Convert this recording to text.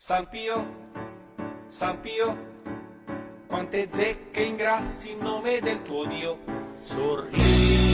San Pio, San Pio, quante zecche ingrassi in nome del tuo Dio, sorridi.